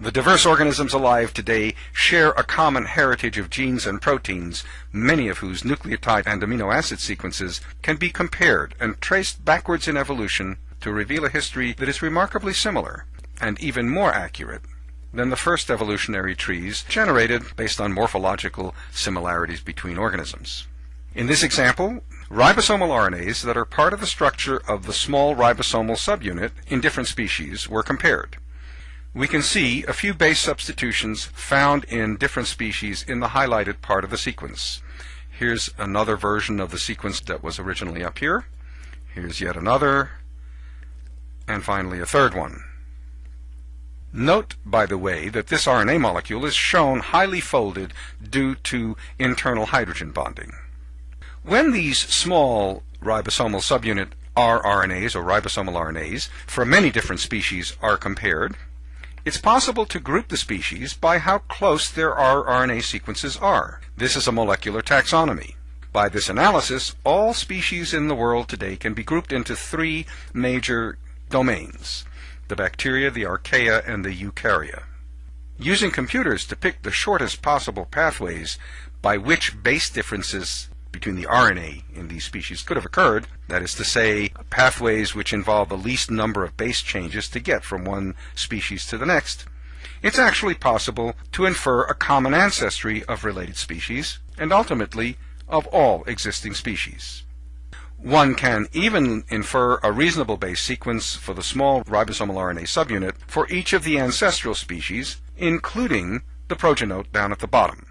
The diverse organisms alive today share a common heritage of genes and proteins, many of whose nucleotide and amino acid sequences can be compared and traced backwards in evolution to reveal a history that is remarkably similar, and even more accurate, than the first evolutionary trees generated based on morphological similarities between organisms. In this example, ribosomal RNAs that are part of the structure of the small ribosomal subunit in different species were compared we can see a few base substitutions found in different species in the highlighted part of the sequence. Here's another version of the sequence that was originally up here. Here's yet another. And finally a third one. Note, by the way, that this RNA molecule is shown highly folded due to internal hydrogen bonding. When these small ribosomal subunit rRNAs or ribosomal RNAs from many different species are compared, it's possible to group the species by how close their rRNA sequences are. This is a molecular taxonomy. By this analysis, all species in the world today can be grouped into three major domains the bacteria, the archaea, and the eukarya. Using computers to pick the shortest possible pathways by which base differences between the RNA in these species could have occurred, that is to say, pathways which involve the least number of base changes to get from one species to the next, it's actually possible to infer a common ancestry of related species, and ultimately of all existing species. One can even infer a reasonable base sequence for the small ribosomal RNA subunit for each of the ancestral species, including the progenote down at the bottom.